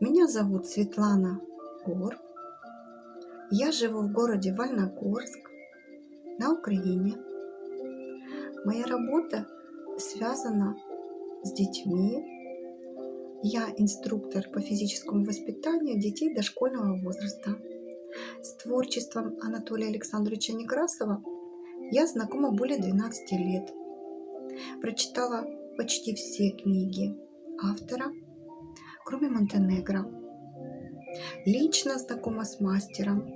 Меня зовут Светлана Гор. Я живу в городе Вольногорск на Украине. Моя работа связана с детьми. Я инструктор по физическому воспитанию детей дошкольного возраста. С творчеством Анатолия Александровича Некрасова я знакома более 12 лет. Прочитала почти все книги автора, кроме Монтенегро. Лично знакома с мастером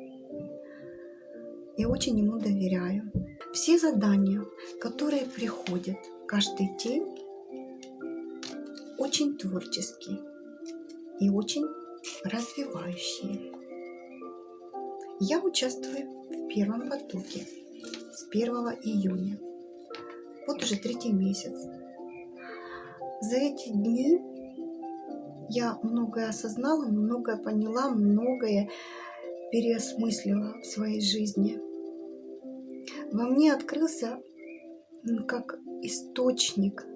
и очень ему доверяю. Все задания, которые приходят каждый день, очень творческие и очень развивающие. Я участвую в первом потоке с 1 июня. Вот уже третий месяц. За эти дни я многое осознала, многое поняла, многое переосмыслила в своей жизни. Во мне открылся как источник,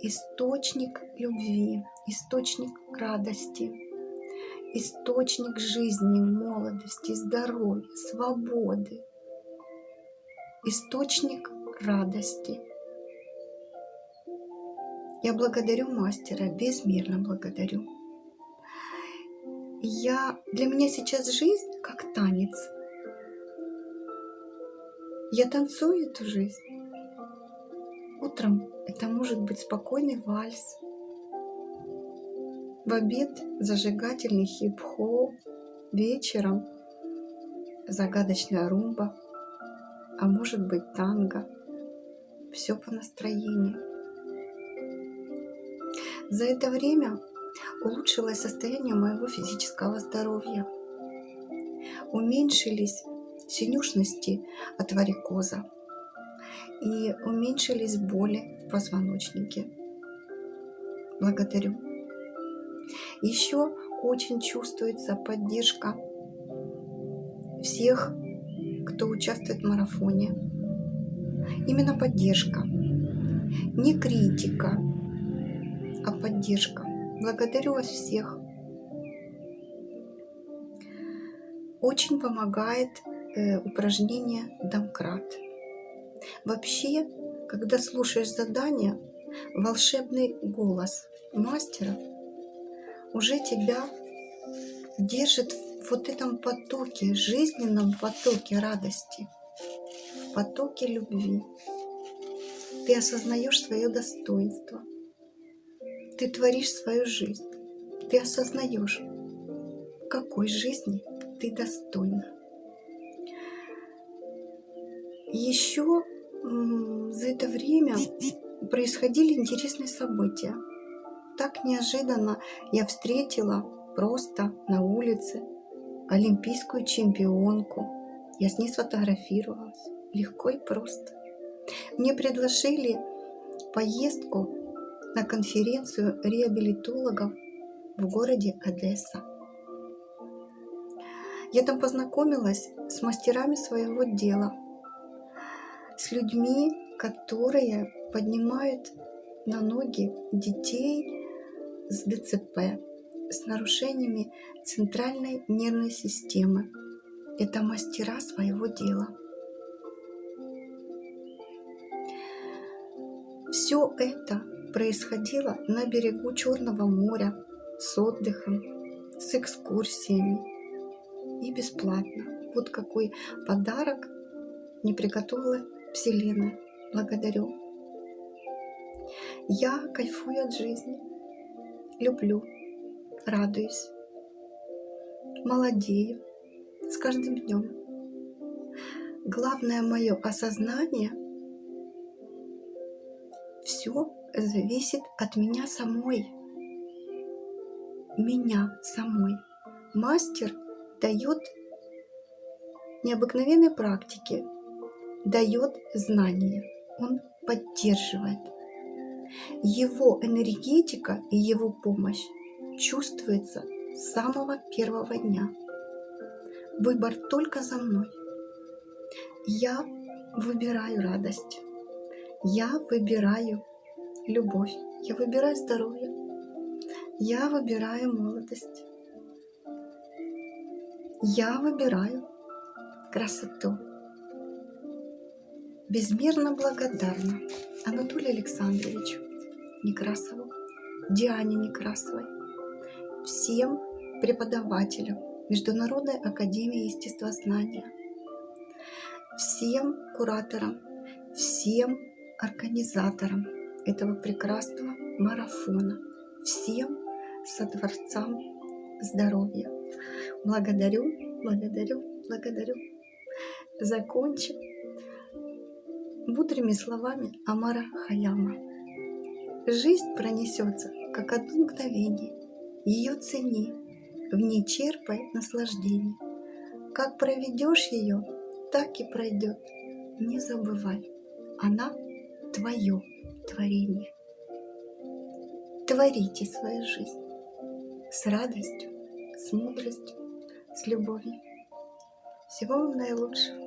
источник любви, источник радости, источник жизни, молодости, здоровья, свободы, источник радости. Я благодарю мастера, безмерно благодарю. Я, для меня сейчас жизнь как танец. Я танцую эту жизнь. Утром это может быть спокойный вальс. В обед зажигательный хип-хоп. Вечером загадочная румба. А может быть танго. Все по настроению. За это время улучшилось состояние моего физического здоровья. Уменьшились синюшности от варикоза и уменьшились боли в позвоночнике. Благодарю. Еще очень чувствуется поддержка всех, кто участвует в марафоне. Именно поддержка, не критика, а поддержка. Благодарю вас всех. Очень помогает э, упражнение домкрат. Вообще, когда слушаешь задание, волшебный голос мастера уже тебя держит в вот этом потоке, жизненном потоке радости, в потоке любви. Ты осознаешь свое достоинство – ты творишь свою жизнь. Ты осознаешь, какой жизни ты достойна. Еще за это время происходили интересные события. Так неожиданно я встретила просто на улице олимпийскую чемпионку. Я с ней сфотографировалась. Легко и просто. Мне предложили поездку на конференцию реабилитологов в городе Одесса. Я там познакомилась с мастерами своего дела, с людьми, которые поднимают на ноги детей с ДЦП, с нарушениями центральной нервной системы. Это мастера своего дела. Все это происходило на берегу Черного моря с отдыхом, с экскурсиями и бесплатно. Вот какой подарок не приготовила Вселенная. Благодарю. Я кайфую от жизни, люблю, радуюсь, молодею с каждым днем. Главное мое осознание – все зависит от меня самой. Меня самой. Мастер дает необыкновенной практики, дает знания, он поддерживает. Его энергетика и его помощь чувствуется с самого первого дня. Выбор только за мной. Я выбираю радость. Я выбираю любовь. Я выбираю здоровье. Я выбираю молодость. Я выбираю красоту. Безмерно благодарна Анатолию Александровичу Некрасову, Диане Некрасовой, всем преподавателям Международной Академии Естествознания, всем кураторам, всем организаторам этого прекрасного марафона, всем со Дворцам Здоровья. Благодарю, благодарю, благодарю. Закончим мудрыми словами Амара Хаяма. Жизнь пронесется, как одно мгновение. Ее цени, в ней черпай наслаждение. Как проведешь ее, так и пройдет. Не забывай, она твое творение. Творите свою жизнь с радостью, с мудростью, с любовью. Всего вам наилучшего.